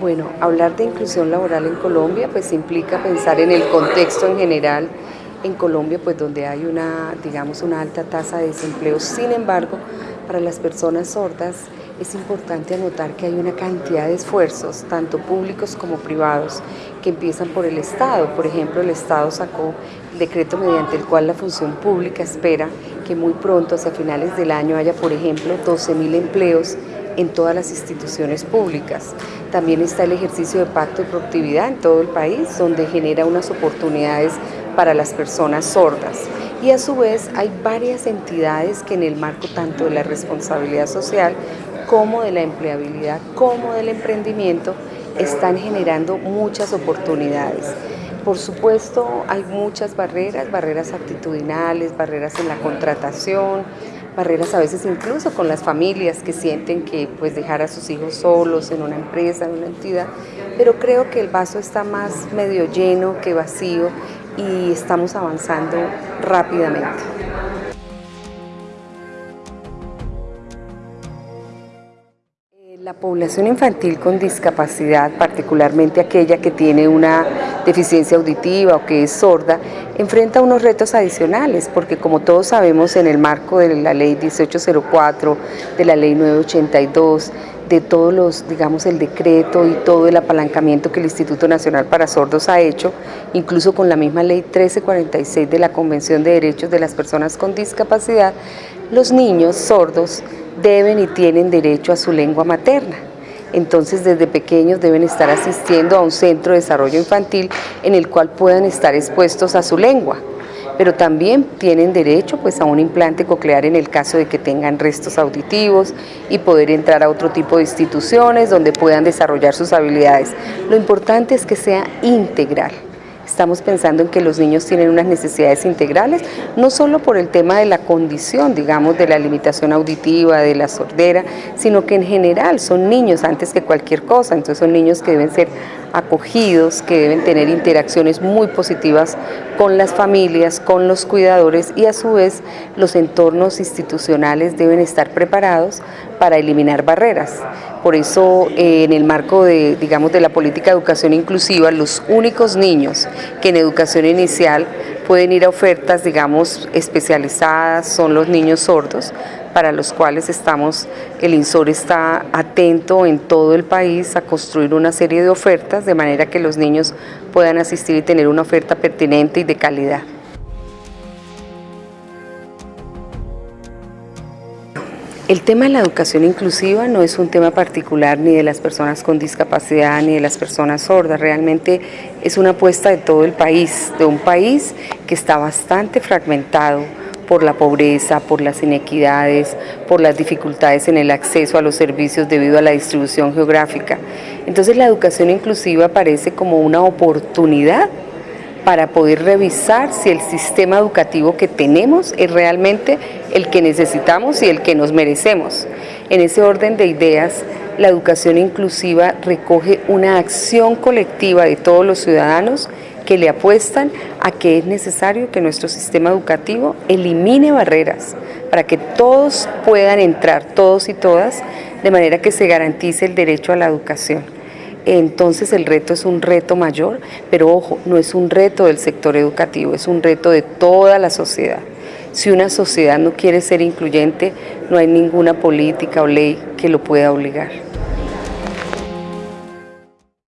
Bueno, hablar de inclusión laboral en Colombia pues implica pensar en el contexto en general en Colombia pues donde hay una, digamos, una alta tasa de desempleo. Sin embargo, para las personas sordas es importante anotar que hay una cantidad de esfuerzos, tanto públicos como privados, que empiezan por el Estado. Por ejemplo, el Estado sacó el decreto mediante el cual la función pública espera que muy pronto, hacia finales del año, haya, por ejemplo, 12.000 empleos en todas las instituciones públicas. También está el ejercicio de pacto de productividad en todo el país, donde genera unas oportunidades para las personas sordas. Y a su vez hay varias entidades que en el marco tanto de la responsabilidad social como de la empleabilidad, como del emprendimiento, están generando muchas oportunidades. Por supuesto, hay muchas barreras, barreras actitudinales, barreras en la contratación, barreras a veces incluso con las familias que sienten que pues dejar a sus hijos solos en una empresa, en una entidad, pero creo que el vaso está más medio lleno que vacío y estamos avanzando rápidamente. La población infantil con discapacidad, particularmente aquella que tiene una deficiencia auditiva o que es sorda, enfrenta unos retos adicionales, porque como todos sabemos en el marco de la ley 1804, de la ley 982, de todos los, digamos, el decreto y todo el apalancamiento que el Instituto Nacional para Sordos ha hecho, incluso con la misma ley 1346 de la Convención de Derechos de las Personas con Discapacidad, los niños sordos deben y tienen derecho a su lengua materna. Entonces desde pequeños deben estar asistiendo a un centro de desarrollo infantil en el cual puedan estar expuestos a su lengua pero también tienen derecho pues, a un implante coclear en el caso de que tengan restos auditivos y poder entrar a otro tipo de instituciones donde puedan desarrollar sus habilidades. Lo importante es que sea integral. Estamos pensando en que los niños tienen unas necesidades integrales, no solo por el tema de la condición, digamos, de la limitación auditiva, de la sordera, sino que en general son niños antes que cualquier cosa, entonces son niños que deben ser acogidos, que deben tener interacciones muy positivas con las familias, con los cuidadores y a su vez los entornos institucionales deben estar preparados para eliminar barreras. Por eso eh, en el marco de, digamos, de la política de educación inclusiva, los únicos niños que en educación inicial pueden ir a ofertas, digamos, especializadas son los niños sordos, para los cuales estamos, el INSOR está atento en todo el país a construir una serie de ofertas de manera que los niños puedan asistir y tener una oferta pertinente y de calidad. El tema de la educación inclusiva no es un tema particular ni de las personas con discapacidad ni de las personas sordas, realmente es una apuesta de todo el país, de un país que está bastante fragmentado, por la pobreza, por las inequidades, por las dificultades en el acceso a los servicios debido a la distribución geográfica. Entonces la educación inclusiva aparece como una oportunidad para poder revisar si el sistema educativo que tenemos es realmente el que necesitamos y el que nos merecemos. En ese orden de ideas, la educación inclusiva recoge una acción colectiva de todos los ciudadanos que le apuestan a que es necesario que nuestro sistema educativo elimine barreras para que todos puedan entrar, todos y todas, de manera que se garantice el derecho a la educación. Entonces el reto es un reto mayor, pero ojo, no es un reto del sector educativo, es un reto de toda la sociedad. Si una sociedad no quiere ser incluyente, no hay ninguna política o ley que lo pueda obligar.